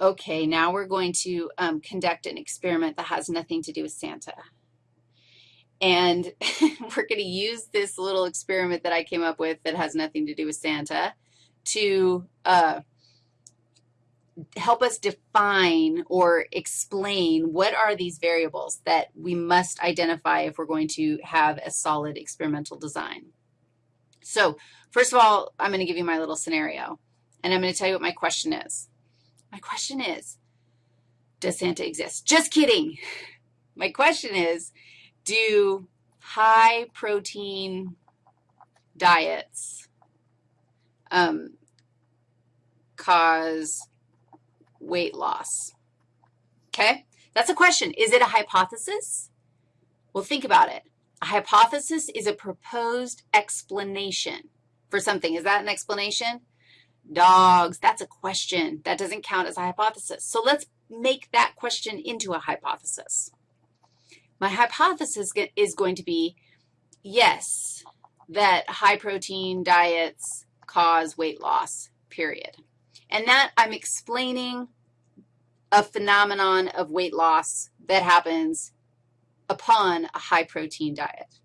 okay, now we're going to um, conduct an experiment that has nothing to do with Santa. And we're going to use this little experiment that I came up with that has nothing to do with Santa to uh, help us define or explain what are these variables that we must identify if we're going to have a solid experimental design. So first of all, I'm going to give you my little scenario, and I'm going to tell you what my question is. My question is, does Santa exist? Just kidding. My question is, do high protein diets um, cause weight loss? Okay, that's a question. Is it a hypothesis? Well, think about it. A hypothesis is a proposed explanation for something. Is that an explanation? Dogs, that's a question. That doesn't count as a hypothesis. So let's make that question into a hypothesis. My hypothesis is going to be, yes, that high-protein diets cause weight loss, period. And that I'm explaining a phenomenon of weight loss that happens upon a high-protein diet.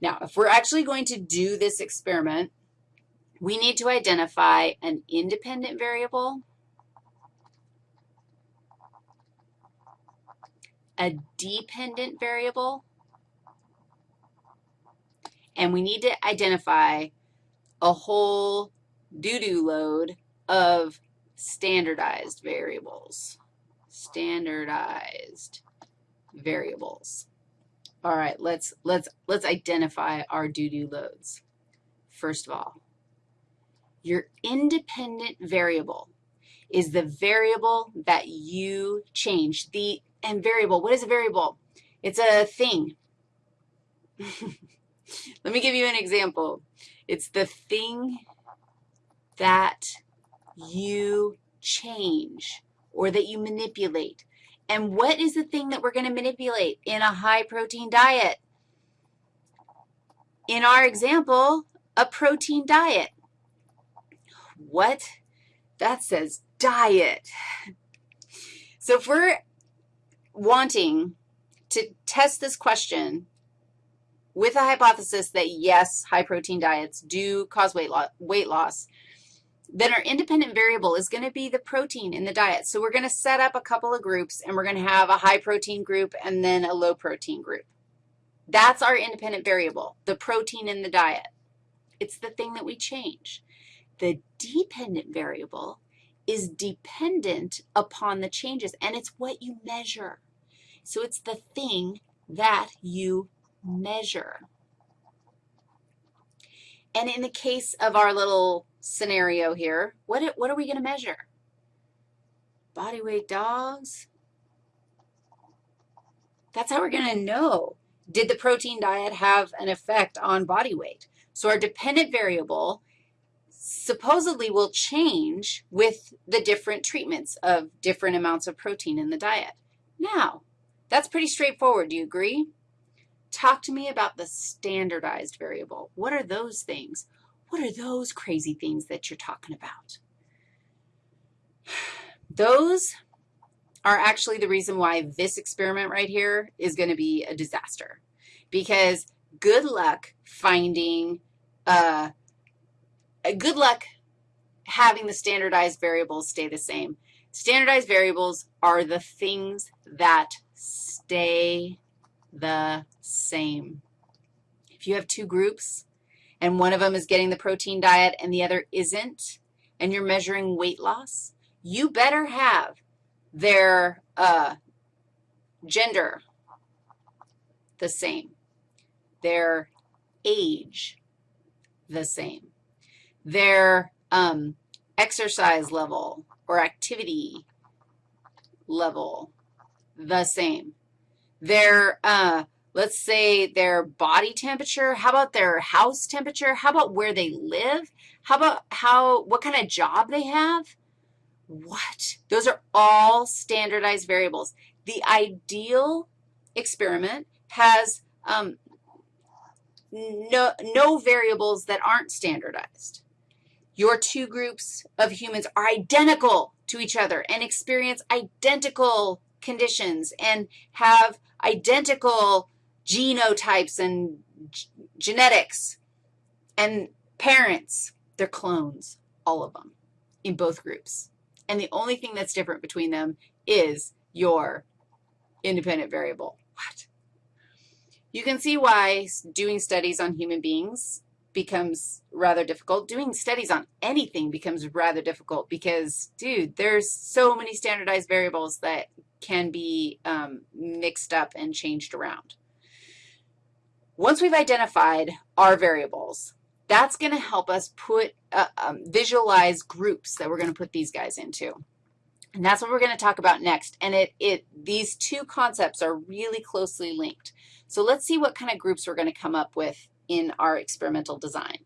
Now, if we're actually going to do this experiment, we need to identify an independent variable, a dependent variable, and we need to identify a whole doo-doo load of standardized variables, standardized variables. All right, let's, let's, let's identify our doo-doo loads. First of all, your independent variable is the variable that you change. The, and variable, what is a variable? It's a thing. Let me give you an example. It's the thing that you change or that you manipulate. And what is the thing that we're going to manipulate in a high-protein diet? In our example, a protein diet. What? That says diet. So if we're wanting to test this question with a hypothesis that, yes, high-protein diets do cause weight, lo weight loss, then our independent variable is going to be the protein in the diet. So we're going to set up a couple of groups, and we're going to have a high-protein group and then a low-protein group. That's our independent variable, the protein in the diet. It's the thing that we change. The dependent variable is dependent upon the changes, and it's what you measure. So it's the thing that you measure. And in the case of our little scenario here, what, what are we going to measure? Body weight dogs? That's how we're going to know. Did the protein diet have an effect on body weight? So our dependent variable supposedly will change with the different treatments of different amounts of protein in the diet. Now, that's pretty straightforward. Do you agree? Talk to me about the standardized variable. What are those things? What are those crazy things that you're talking about? Those are actually the reason why this experiment right here is going to be a disaster because good luck finding, uh, good luck having the standardized variables stay the same. Standardized variables are the things that stay the same. If you have two groups and one of them is getting the protein diet and the other isn't, and you're measuring weight loss, you better have their uh, gender the same, their age the same, their um, exercise level or activity level the same their, uh, let's say their body temperature, how about their house temperature, how about where they live, how about how, what kind of job they have? What? Those are all standardized variables. The ideal experiment has um, no, no variables that aren't standardized. Your two groups of humans are identical. to each other and experience identical conditions and have identical genotypes and genetics and parents, they're clones, all of them, in both groups. And the only thing that's different between them is your independent variable. What? You can see why doing studies on human beings becomes rather difficult. Doing studies on anything becomes rather difficult because, dude, there's so many standardized variables that can be um, mixed up and changed around. Once we've identified our variables, that's going to help us put, uh, um, visualize groups that we're going to put these guys into. And that's what we're going to talk about next. And it, it, these two concepts are really closely linked. So let's see what kind of groups we're going to come up with in our experimental design.